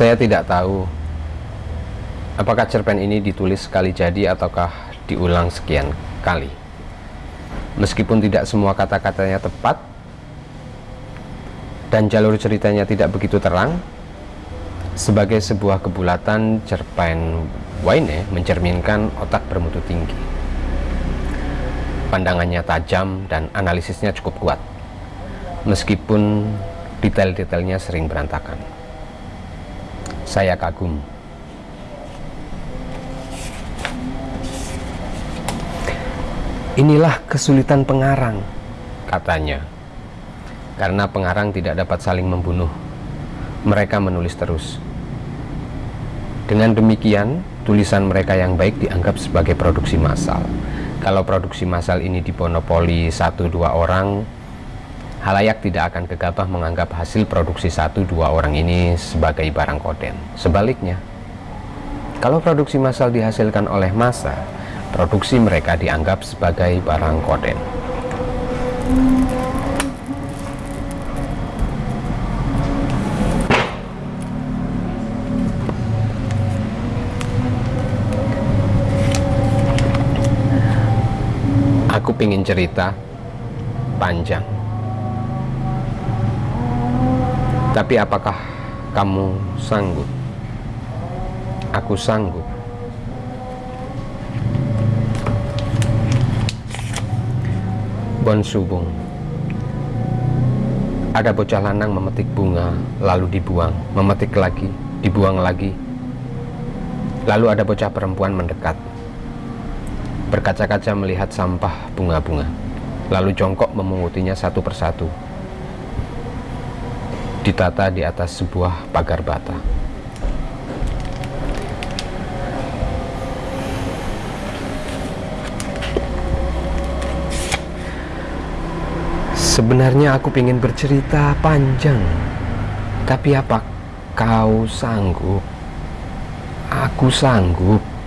Saya tidak tahu apakah cerpen ini ditulis sekali jadi ataukah diulang sekian kali. Meskipun tidak semua kata-katanya tepat dan jalur ceritanya tidak begitu terang, sebagai sebuah kebulatan cerpen Waine mencerminkan otak bermutu tinggi. Pandangannya tajam dan analisisnya cukup kuat, meskipun detail-detailnya sering berantakan. Saya kagum. Inilah kesulitan pengarang, katanya. Karena pengarang tidak dapat saling membunuh. Mereka menulis terus. Dengan demikian, tulisan mereka yang baik dianggap sebagai produksi massal. Kalau produksi massal ini diponopoli satu dua orang, halayak tidak akan gegabah menganggap hasil produksi satu dua orang ini sebagai barang koden. Sebaliknya, kalau produksi massal dihasilkan oleh massa, produksi mereka dianggap sebagai barang koden. Aku ingin cerita panjang Tapi apakah kamu sanggup? Aku sanggup. Bon Subung Ada bocah lanang memetik bunga, lalu dibuang, memetik lagi, dibuang lagi. Lalu ada bocah perempuan mendekat, berkaca-kaca melihat sampah bunga-bunga, lalu jongkok memungutinya satu persatu ditata di atas sebuah pagar bata. Sebenarnya aku ingin bercerita panjang, tapi apa kau sanggup? Aku sanggup.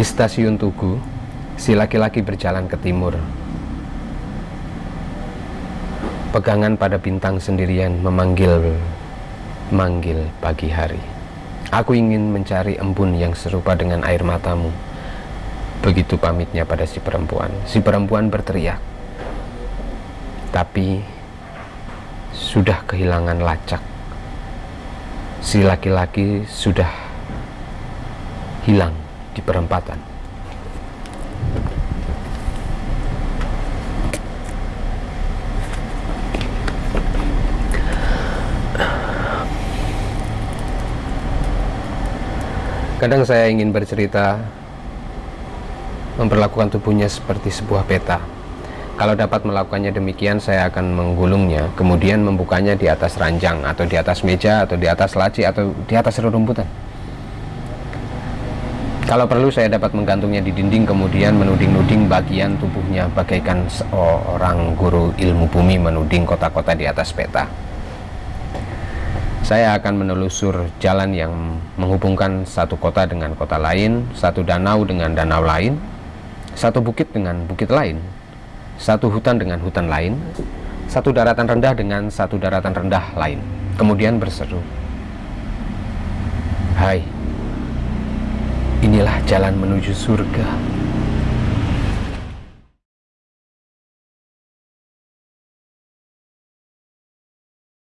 Di stasiun Tugu, si laki-laki berjalan ke timur. Pegangan pada bintang sendirian memanggil manggil pagi hari. Aku ingin mencari embun yang serupa dengan air matamu. Begitu pamitnya pada si perempuan. Si perempuan berteriak. Tapi sudah kehilangan lacak. Si laki-laki sudah hilang di perempatan. Kadang saya ingin bercerita memperlakukan tubuhnya seperti sebuah peta. Kalau dapat melakukannya demikian, saya akan menggulungnya, kemudian membukanya di atas ranjang, atau di atas meja, atau di atas laci, atau di atas rerumputan. Kalau perlu saya dapat menggantungnya di dinding kemudian menuding-nuding bagian tubuhnya bagaikan seorang guru ilmu bumi menuding kota-kota di atas peta. Saya akan menelusur jalan yang menghubungkan satu kota dengan kota lain, satu danau dengan danau lain, satu bukit dengan bukit lain, satu hutan dengan hutan lain, satu daratan rendah dengan satu daratan rendah lain. Kemudian berseru, Hai, Inilah jalan menuju surga.